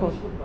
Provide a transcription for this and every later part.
Дякую.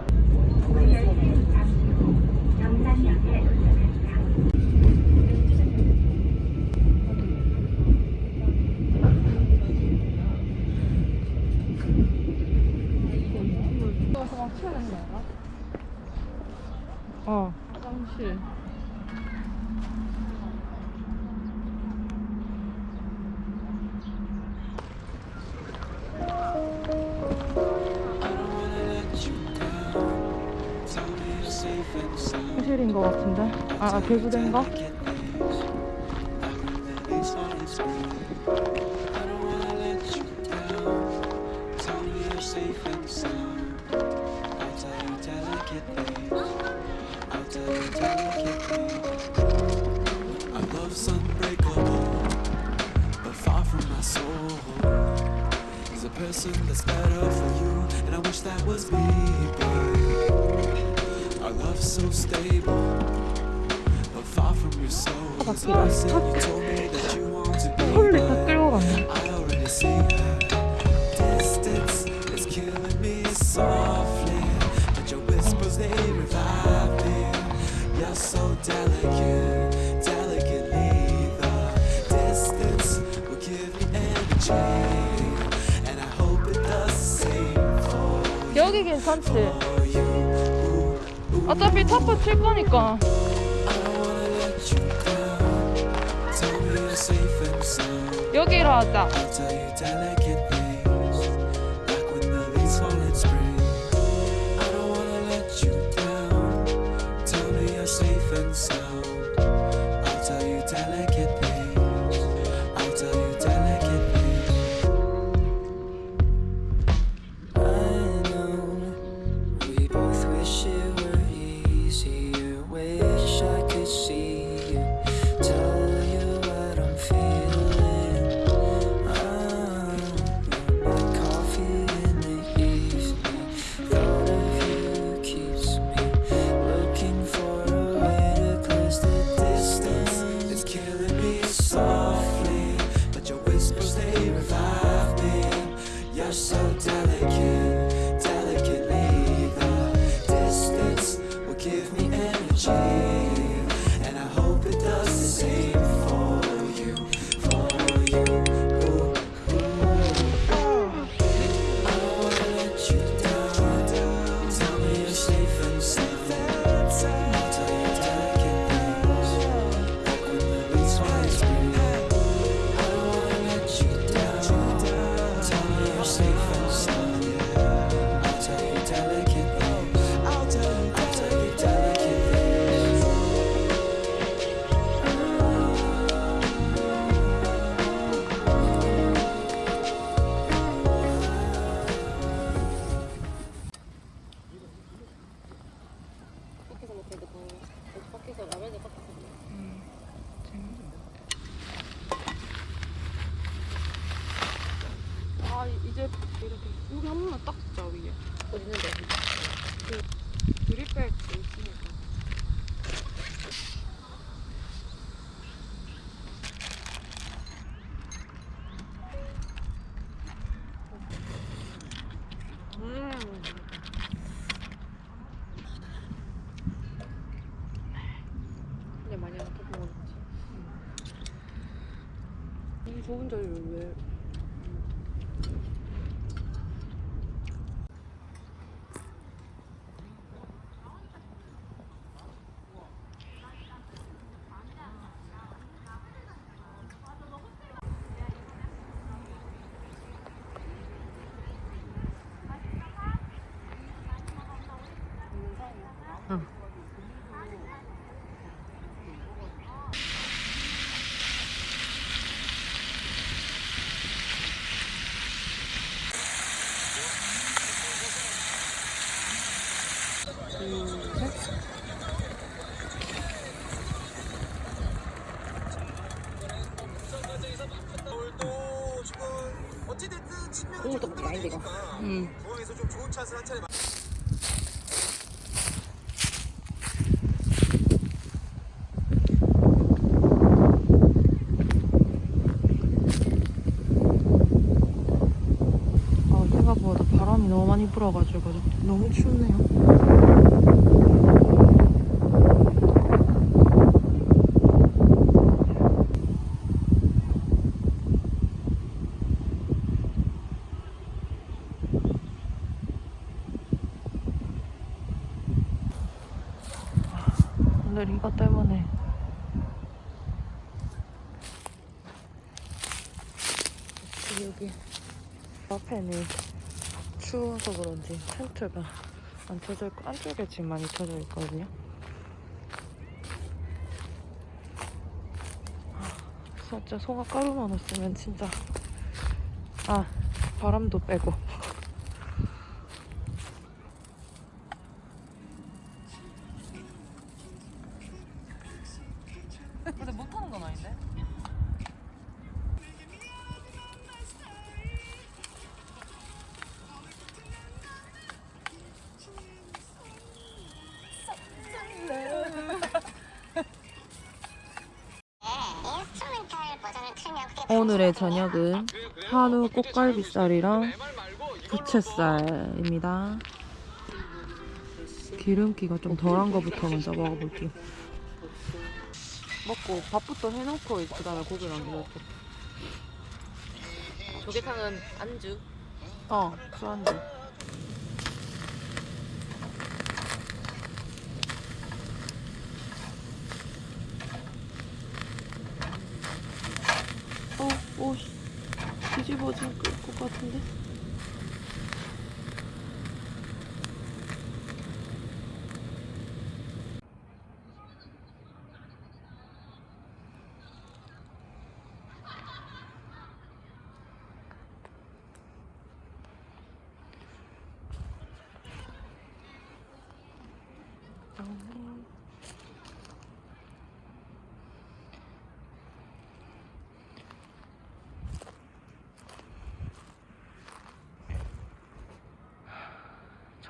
화실인 것 같은데? 아, 개구대인가? Our love's so stable, but far from your soul. So I said you told me that you want to be 어차피 타프 칠 거니까. 여기로 하자. 밖에서 라면을 먹어. 아, 이제 이렇게 여기 한 번만 딱 진짜 위에. 어디 있는데? 드립벨트 있으니까. 음. 근데 많이 안 타고 먹었지. 이 좋은 자리를 왜? 국물 떡볶이 아닌데 이거. 음. 공항에서 좀 좋은 찬스를 한 차례 맞- 아, 생각보다 바람이 너무 많이 불어가지고 너무 춥네요. 오늘 이것 때문에 여기 앞에는 추워서 그런지 텐트가 안 쳐져 있고 안쪽에 지금 많이 쳐져 있거든요. 아, 진짜 송화 가루만 없으면 진짜. 아 바람도 빼고 오늘의 저녁은 한우 꽃갈비살이랑 부채살입니다. 기름기가 좀 덜한 거부터 먼저 먹어볼게요. 먹고 밥부터 해놓고 그 다음에 고기랑 먹고. 조개탕은 안주. 어, 술안주. 어, 오, 씨. 뒤집어질 것 같은데?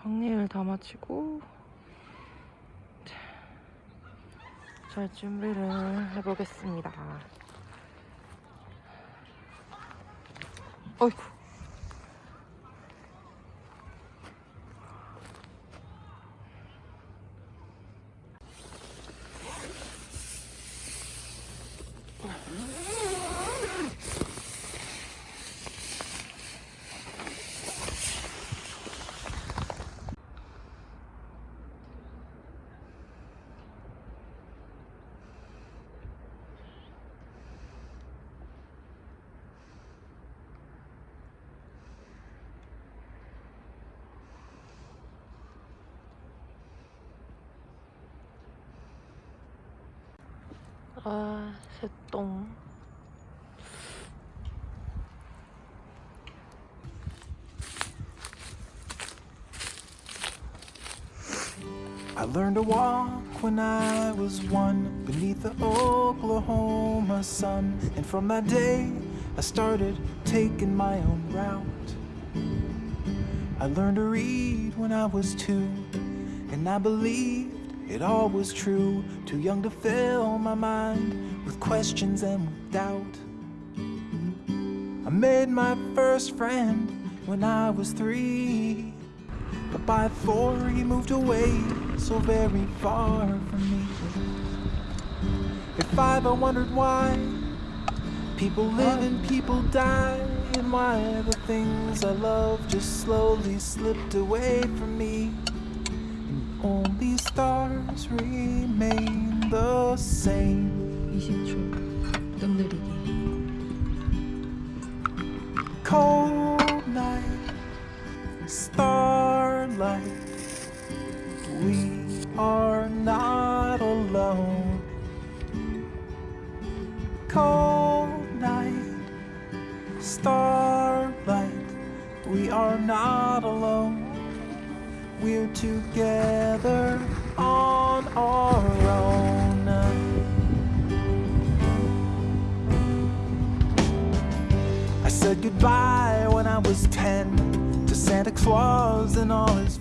정리를 다 마치고 자, 잘 준비를 해보겠습니다. 어이구. 아, 새똥. I learned to walk when I was one beneath the Oklahoma sun. And from that day, I started taking my own route. I learned to read when I was two, and I believed it all was true. Too young to fill my mind with questions and with doubt. I made my first friend when I was three. But by four he moved away so very far from me. At five I wondered why people live and people die, and why the things I love just slowly slipped away from me. And only stars remain the same. 20초. 뜸들이기. cold night, starlight. We are not alone. Cold night, starlight. We are not alone. We're together on our own. I said goodbye when I was ten to Santa Claus and all his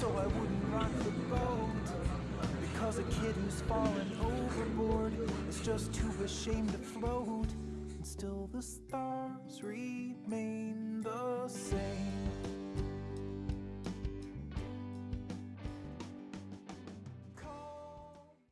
so I wouldn't rock the boat. Because a kid who's fallen overboard is just too ashamed to float. And still the stars remain the same.